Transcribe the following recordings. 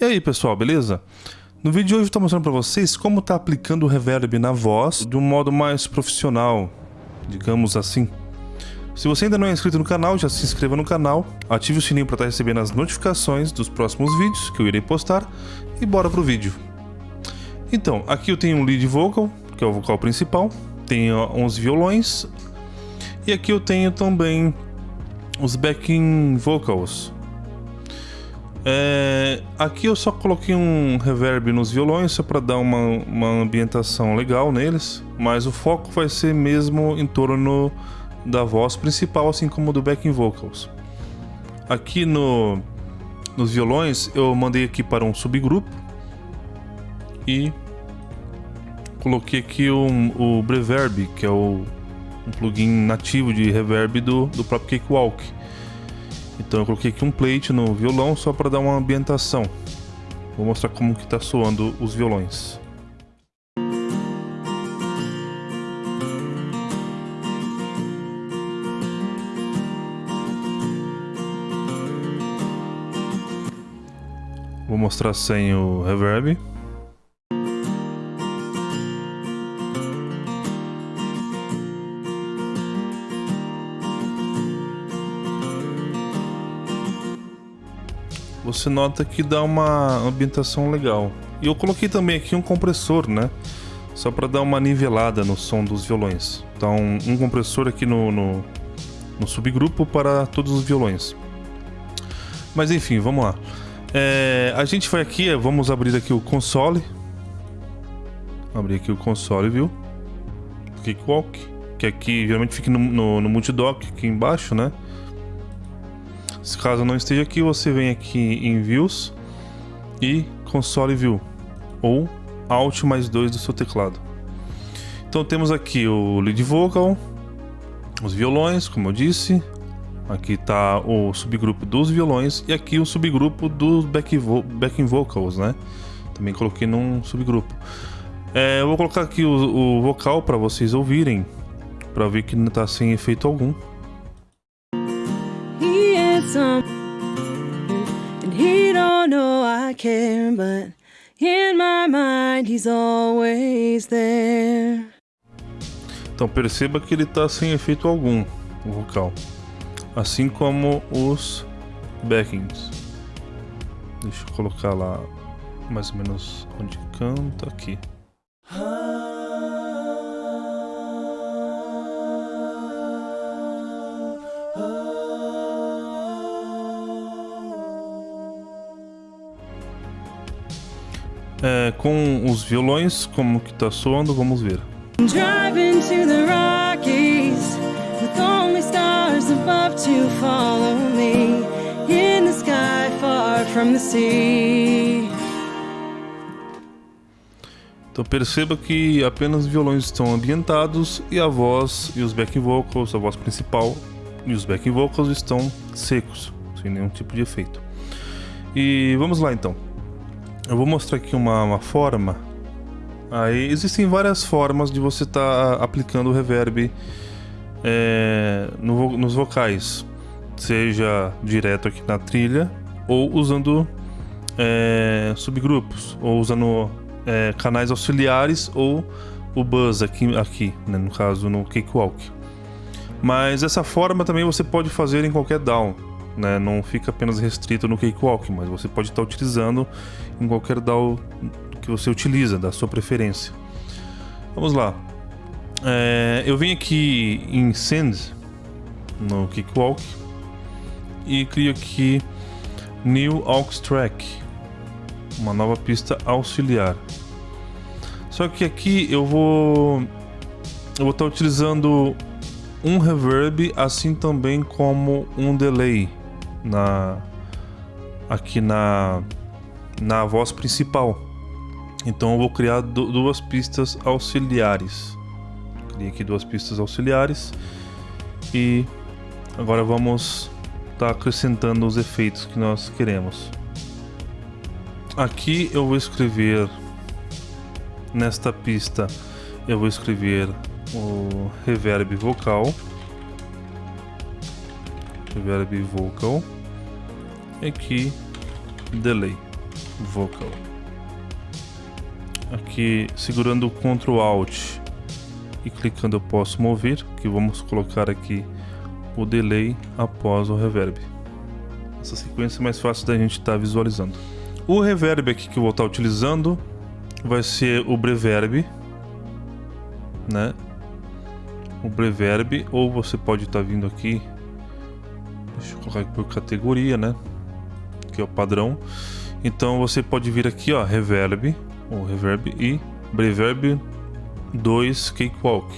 E aí pessoal, beleza? No vídeo de hoje eu estou mostrando para vocês como tá aplicando o reverb na voz de um modo mais profissional, digamos assim. Se você ainda não é inscrito no canal, já se inscreva no canal, ative o sininho para estar tá recebendo as notificações dos próximos vídeos que eu irei postar e bora pro vídeo. Então, aqui eu tenho um lead vocal, que é o vocal principal, tenho 11 violões e aqui eu tenho também os backing vocals, é, aqui eu só coloquei um reverb nos violões só para dar uma, uma ambientação legal neles, mas o foco vai ser mesmo em torno da voz principal, assim como do backing vocals. Aqui no, nos violões eu mandei aqui para um subgrupo e coloquei aqui o, o Breverb, que é o um plugin nativo de reverb do, do próprio Cakewalk. Então eu coloquei aqui um plate no violão só para dar uma ambientação. Vou mostrar como que está soando os violões. Vou mostrar sem o reverb. Você nota que dá uma ambientação legal. E eu coloquei também aqui um compressor, né? Só para dar uma nivelada no som dos violões. Então, um compressor aqui no, no, no subgrupo para todos os violões. Mas enfim, vamos lá. É, a gente vai aqui, vamos abrir aqui o console. Abrir aqui o console, viu? Cakewalk. Que aqui geralmente fica no, no, no multidock aqui embaixo, né? Se caso não esteja aqui, você vem aqui em Views e Console View ou Alt mais 2 do seu teclado. Então temos aqui o lead vocal, os violões, como eu disse. Aqui está o subgrupo dos violões e aqui o subgrupo dos back vo backing vocals, né? Também coloquei num subgrupo. É, eu vou colocar aqui o, o vocal para vocês ouvirem, para ver que não está sem efeito algum. And he don't know I care, but in my mind he's always there. Então perceba que ele está sem efeito algum, o vocal. Assim como os backings. Deixa eu colocar lá mais ou menos onde canta aqui. É, com os violões, como que tá soando, vamos ver. Driving to the Rockies with only stars above to follow me in the sky far from the sea. Então perceba que apenas os violões estão ambientados e a voz e os backing vocals, a voz principal e os backing vocals estão secos, sem nenhum tipo de efeito. E vamos lá então. Eu vou mostrar aqui uma, uma forma. Aí existem várias formas de você estar tá aplicando o reverb é, no, nos vocais, seja direto aqui na trilha ou usando é, subgrupos, ou usando é, canais auxiliares ou o buzz aqui, aqui né, no caso no Cakewalk. Mas essa forma também você pode fazer em qualquer DAW né? Não fica apenas restrito no Cakewalk, mas você pode estar utilizando em qualquer DAW que você utiliza, da sua preferência. Vamos lá. É, eu vim aqui em Send, no Cakewalk, e crio aqui New Aux Track, uma nova pista auxiliar. Só que aqui eu vou eu vou estar utilizando um reverb, assim também como um delay na aqui na na voz principal. Então eu vou criar duas pistas auxiliares. Criei aqui duas pistas auxiliares e agora vamos estar tá acrescentando os efeitos que nós queremos. Aqui eu vou escrever nesta pista eu vou escrever o reverb vocal reverb vocal aqui delay vocal. Aqui segurando o Ctrl Alt e clicando eu posso mover, que vamos colocar aqui o delay após o reverb. Essa sequência é mais fácil da gente estar tá visualizando. O reverb aqui que eu vou estar tá utilizando vai ser o Breverb, né? O Breverb, ou você pode estar tá vindo aqui, deixa eu colocar aqui por categoria, né? Que é o padrão. Então você pode vir aqui, ó, Reverb, ou Reverb e Breverb 2 Cakewalk.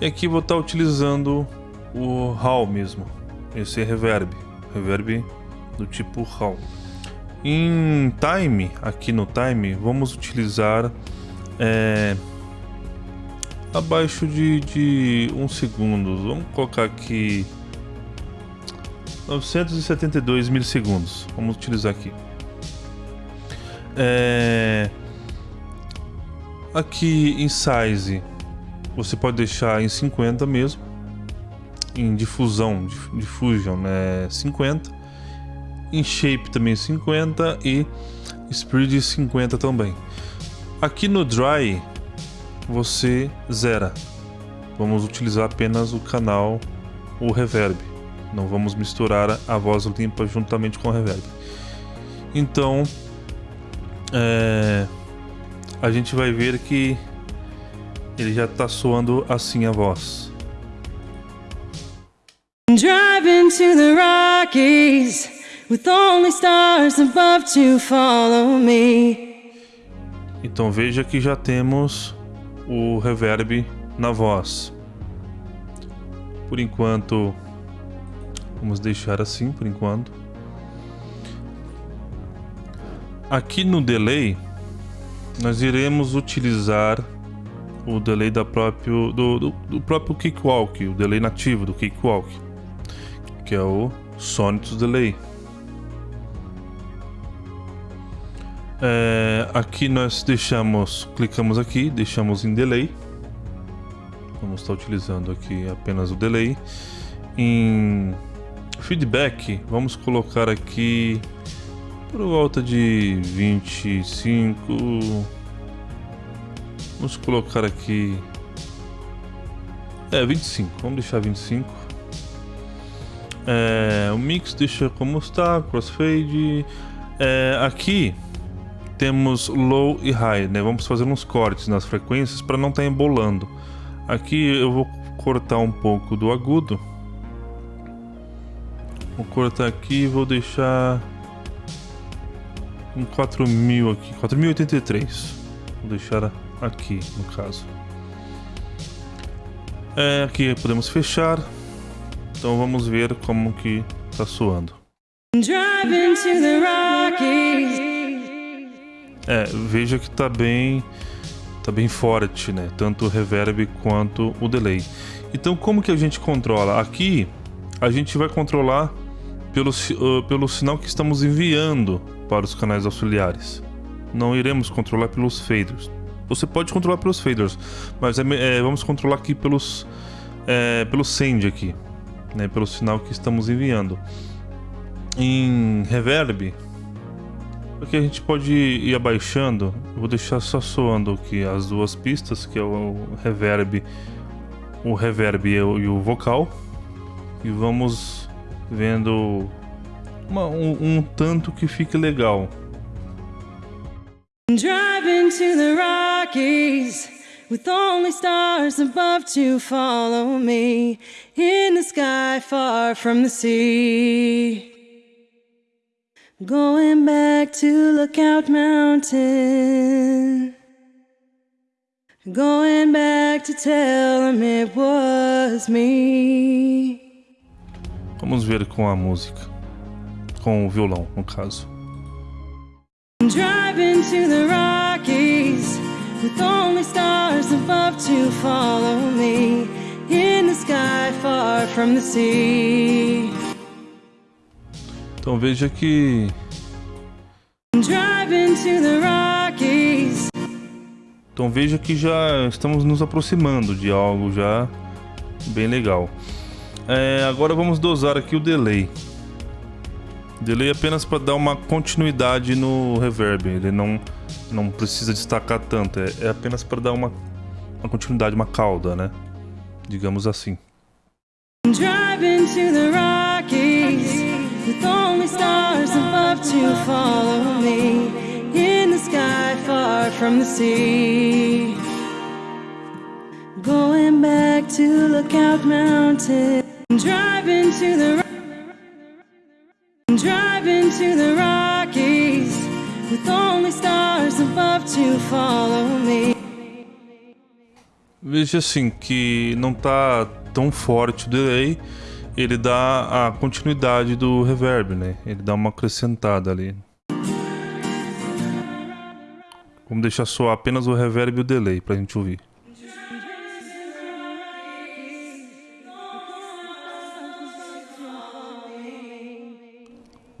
E aqui vou estar tá utilizando o HAL mesmo, esse é Reverb, Reverb do tipo HAL. Em time, aqui no time, vamos utilizar é, abaixo de, de um segundo. Vamos colocar aqui 972 milissegundos. Vamos utilizar aqui. É, aqui em size, você pode deixar em 50 mesmo. Em difusão, diffusion, né, 50 em Shape também 50 e Speed 50 também. Aqui no Dry você zera. Vamos utilizar apenas o canal, o Reverb. Não vamos misturar a voz limpa juntamente com o Reverb. Então, é, a gente vai ver que ele já está soando assim a voz. Driving to the Rockies with only stars above to follow me. Então veja que já temos o reverb na voz. Por enquanto, vamos deixar assim por enquanto. Aqui no delay, nós iremos utilizar o delay da próprio, do, do, do próprio Cakewalk, o delay nativo do Cakewalk, que é o Sonic Delay. É, aqui nós deixamos, clicamos aqui, deixamos em delay. Vamos estar utilizando aqui apenas o delay. Em feedback, vamos colocar aqui por volta de 25. Vamos colocar aqui. É, 25. Vamos deixar 25. É, o mix deixa como está, crossfade. É, aqui temos low e high, né? Vamos fazer uns cortes nas frequências para não estar tá embolando. Aqui eu vou cortar um pouco do agudo. Vou cortar aqui e vou deixar um 4000 aqui, 4083. Vou deixar aqui no caso. É, aqui podemos fechar. Então vamos ver como que tá soando. É, veja que tá bem tá bem forte, né? Tanto o reverb quanto o delay. Então, como que a gente controla? Aqui, a gente vai controlar pelo, uh, pelo sinal que estamos enviando para os canais auxiliares. Não iremos controlar pelos faders. Você pode controlar pelos faders, mas é, é, vamos controlar aqui pelos é, pelo send aqui, né? Pelo sinal que estamos enviando. Em reverb, Aqui a gente pode ir abaixando. Eu vou deixar só soando aqui as duas pistas, que é o reverb, o reverb e o, e o vocal. E vamos vendo uma, um, um tanto que fique legal. Driving to the Rockies with only stars above to follow me in the sky far from the sea. Going back to Lookout Mountain. Going back to tell them it was me. Vamos ver com a música. Com o violão, no caso. Driving to the Rockies with only stars above to follow me in the sky far from the sea. Então veja que então veja que já estamos nos aproximando de algo já bem legal. É, agora vamos dosar aqui o delay. Delay apenas para dar uma continuidade no reverb. Ele não, não precisa destacar tanto. É, é apenas para dar uma, uma continuidade, uma cauda, né? Digamos assim. Driving to the Rockies with only stars above to follow me in the sky far from the sea. Going back to Lookout Mountain, driving to the driving to the Rockies with only stars above to follow me. Veja assim que não tá tão forte o delay, ele dá a continuidade do reverb, né? Ele dá uma acrescentada ali. Vamos deixar só apenas o reverb e o delay pra gente ouvir.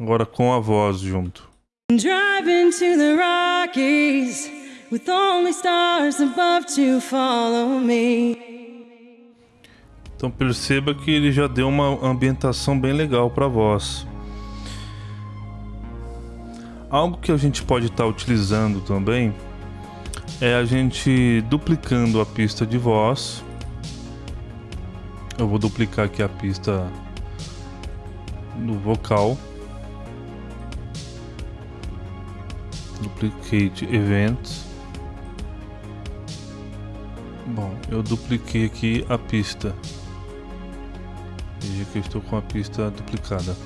Agora com a voz junto. Driving to the Rockies with only stars above to follow me. Então perceba que ele já deu uma ambientação bem legal para a voz. Algo que a gente pode estar tá utilizando também é a gente duplicando a pista de voz. Eu vou duplicar aqui a pista do vocal. Duplicate Events. Bom, eu dupliquei aqui a pista. Veja que eu estou com a pista duplicada.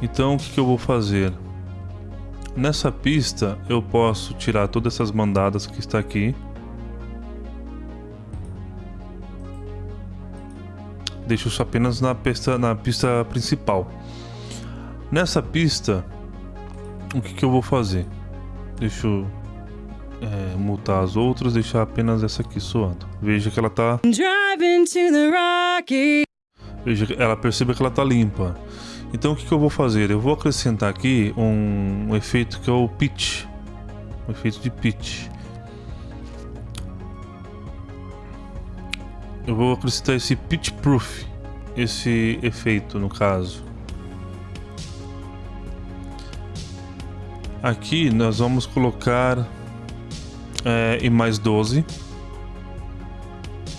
Então o que, que eu vou fazer? Nessa pista eu posso tirar todas essas mandadas que está aqui. Deixo isso apenas na pista, na pista principal. Nessa pista, o que, que eu vou fazer? Deixa eu é, mutar as outras, deixar apenas essa aqui soando. Veja que ela tá... Veja, ela percebe que ela tá limpa. Então o que, que eu vou fazer? Eu vou acrescentar aqui um, um efeito que é o pitch. Um efeito de pitch. Eu vou acrescentar esse pitch proof. Esse efeito no caso. Aqui nós vamos colocar é, em mais 12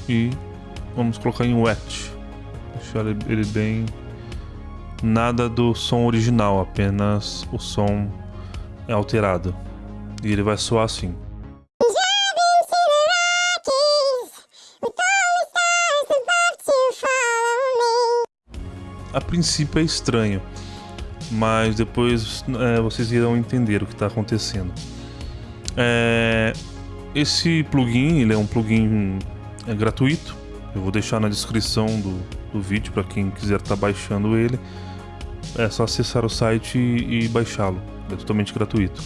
e vamos colocar em wet. Deixar ele bem nada do som original apenas o som é alterado. E ele vai soar assim. A princípio é estranho mas depois é, vocês irão entender o que está acontecendo é, esse plugin, ele é um plugin é, gratuito. Eu vou deixar na descrição do, do vídeo para quem quiser estar tá baixando ele. É só acessar o site e, e baixá-lo. É totalmente gratuito.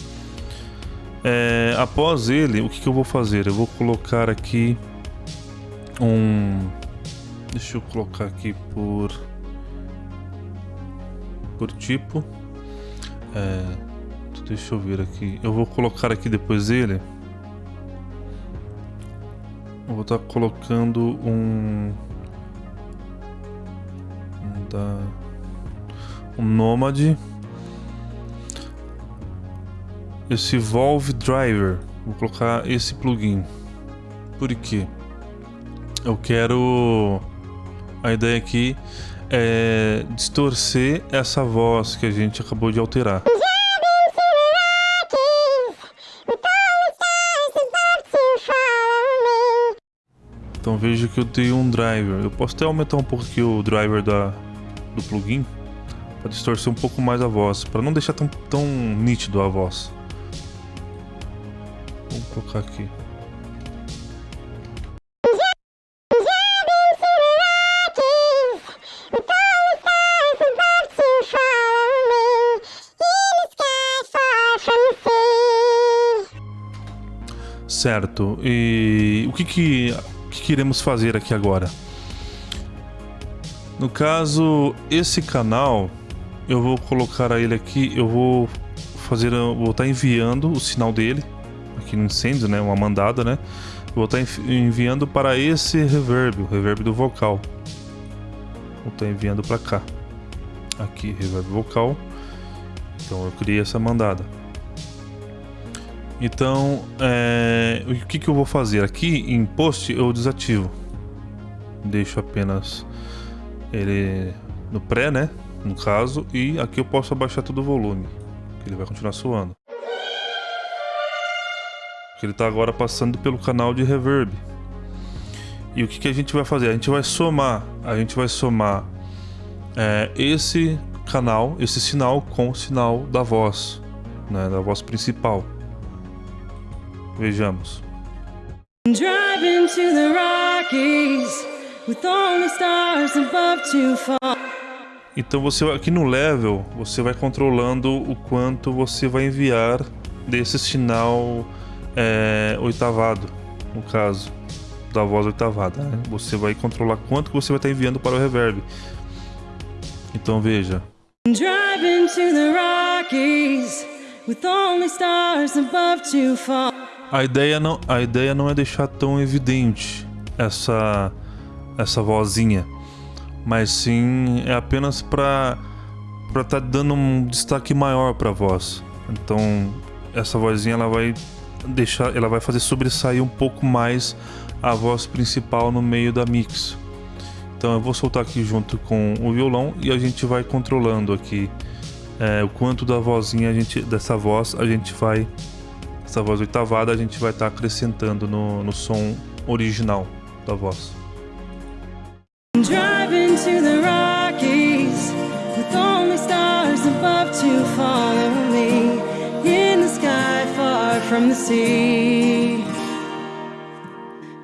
É, após ele, o que, que eu vou fazer? Eu vou colocar aqui um... Deixa eu colocar aqui por... Por tipo. É, deixa eu ver aqui. Eu vou colocar aqui depois dele eu vou estar colocando um... Um da... Um Nomad. Esse Valve Driver. Vou colocar esse plugin. Por quê? Eu quero... A ideia aqui é distorcer essa voz que a gente acabou de alterar. Então veja que eu tenho um driver. Eu posso até aumentar um pouco aqui o driver da, do plugin para distorcer um pouco mais a voz, para não deixar tão, tão nítido a voz. Vou colocar aqui. Certo. E o que que que, fazer aqui agora? No caso, esse canal, eu vou colocar ele aqui, eu vou fazer, vou estar enviando o sinal dele aqui no incêndio, né, uma mandada, né? vou estar enviando para esse reverb, o reverb do vocal. Vou estar enviando para cá. Aqui, reverb vocal. Então eu criei essa mandada. Então, é, o que, que eu vou fazer? Aqui em post eu desativo. Deixo apenas ele no pré, né? No caso, e aqui eu posso abaixar todo o volume. Ele vai continuar soando. Ele está agora passando pelo canal de reverb. E o que, que a gente vai fazer? A gente vai somar, a gente vai somar é, esse canal, esse sinal com o sinal da voz, né, da voz principal. Vejamos. Driving to the Rockies with only stars above to fall. Então você aqui no level, você vai controlando o quanto você vai enviar desse sinal é, oitavado, no caso da voz oitavada. Né? Você vai controlar quanto que você vai estar enviando para o reverb. Então veja. Driving to the Rockies with only stars above to fall. A ideia não, a ideia não é deixar tão evidente essa essa vozinha, mas sim é apenas para para estar tá dando um destaque maior para a voz. Então essa vozinha ela vai deixar, ela vai fazer sobressair um pouco mais a voz principal no meio da mix. Então eu vou soltar aqui junto com o violão e a gente vai controlando aqui é, o quanto da vozinha a gente, dessa voz a gente vai essa voz oitavada a gente vai estar tá acrescentando no, no som original da voz. Driving to the Rockies with only stars above to follow me in the sky far from the sea.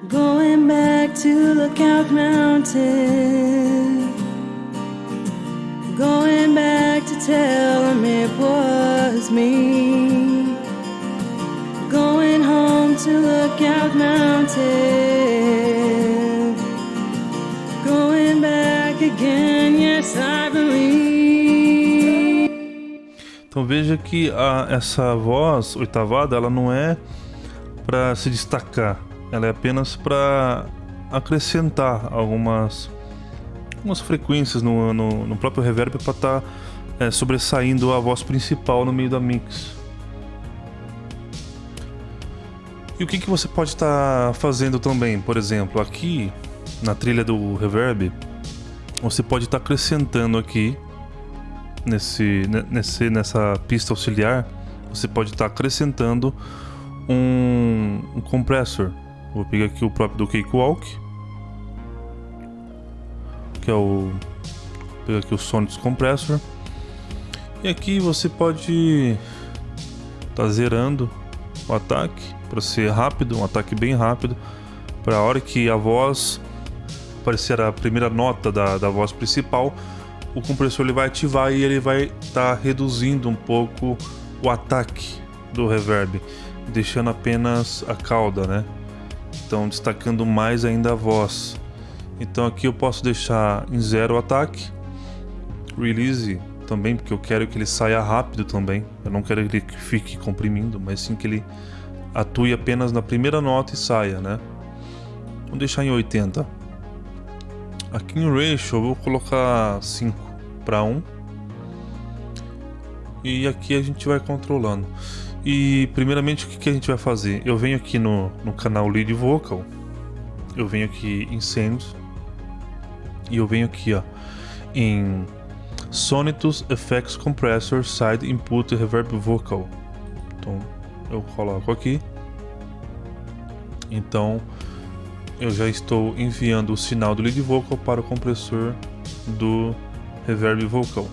Going back to Lookout Mountain. Going back to tell them it was me. To Mountain. Going back again, yes, I believe. Então veja que a, essa voz oitavada, ela não é para se destacar, ela é apenas para acrescentar algumas, algumas frequências no, no, no próprio reverb para estar tá, é, sobressaindo a voz principal no meio da mix. E o que, que você pode estar tá fazendo também? Por exemplo, aqui na trilha do reverb, você pode estar tá acrescentando aqui nesse, nesse, nessa pista auxiliar, você pode estar tá acrescentando um, um compressor. Vou pegar aqui o próprio do Cakewalk, que é o pegar aqui o Sonics Compressor. E aqui você pode estar tá zerando o ataque para ser rápido, um ataque bem rápido, para a hora que a voz aparecer a primeira nota da, da voz principal, o compressor ele vai ativar e ele vai estar tá reduzindo um pouco o ataque do reverb, deixando apenas a cauda, né? Então destacando mais ainda a voz. Então aqui eu posso deixar em zero o ataque, release também, porque eu quero que ele saia rápido também. Eu não quero que ele fique comprimindo, mas sim que ele atue apenas na primeira nota e saia, né? Vou deixar em 80. Aqui em Ratio eu vou colocar 5 para 1. E aqui a gente vai controlando. E primeiramente o que, que a gente vai fazer? Eu venho aqui no, no canal Lead Vocal. Eu venho aqui em Sends. E eu venho aqui ó, em Sonitus Effects Compressor Side Input Reverb Vocal. Então eu coloco aqui. Então eu já estou enviando o sinal do lead vocal para o compressor do reverb vocal.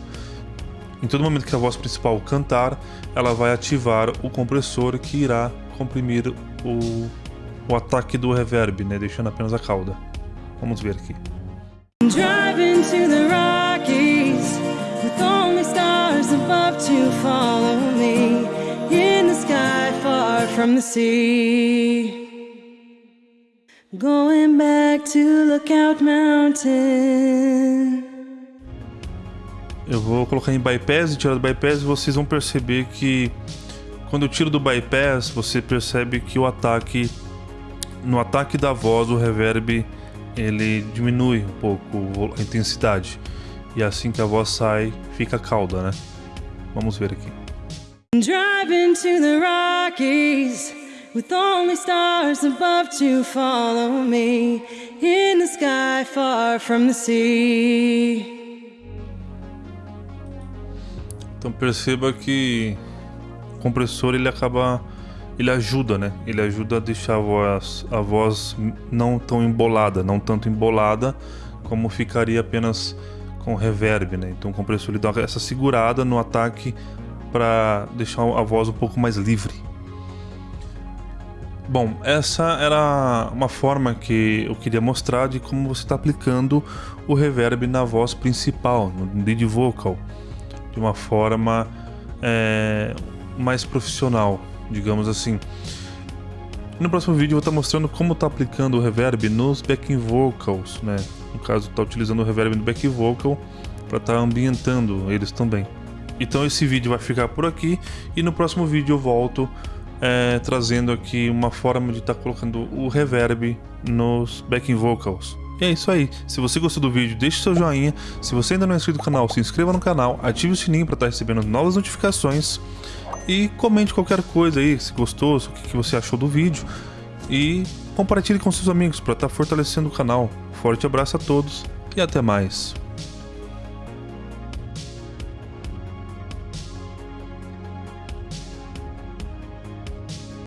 Em todo momento que a voz principal cantar, ela vai ativar o compressor que irá comprimir o, o ataque do reverb, né, deixando apenas a cauda. Vamos ver aqui. To follow me far from the sea. Going back to Lookout Mountain. Eu vou colocar em bypass e tirar do bypass e vocês vão perceber que quando eu tiro do bypass, você percebe que o ataque no ataque da voz, o reverb ele diminui um pouco a intensidade. E assim que a voz sai, fica cauda, né? Vamos ver aqui. Driving to the Rockies with only stars above to follow me in the sky far from the sea. Então perceba que o compressor ele acaba ele ajuda, né? Ele ajuda a deixar a voz, a voz não tão embolada, não tanto embolada como ficaria apenas com reverb, né? Então o compressor ele dá essa segurada no ataque para deixar a voz um pouco mais livre. Bom, essa era uma forma que eu queria mostrar de como você está aplicando o reverb na voz principal, no lead vocal, de uma forma é, mais profissional, digamos assim. No próximo vídeo eu vou estar mostrando como está aplicando o reverb nos backing vocals, né? No caso, está utilizando o reverb no back vocal para estar tá ambientando eles também. Então esse vídeo vai ficar por aqui e no próximo vídeo eu volto é, trazendo aqui uma forma de estar tá colocando o reverb nos backing vocals. E é isso aí. Se você gostou do vídeo, deixe seu joinha. Se você ainda não é inscrito no canal, se inscreva no canal, ative o sininho para estar tá recebendo novas notificações e comente qualquer coisa aí, se gostou, o que você achou do vídeo e compartilhe com seus amigos para estar fortalecendo o canal. Forte abraço a todos e até mais.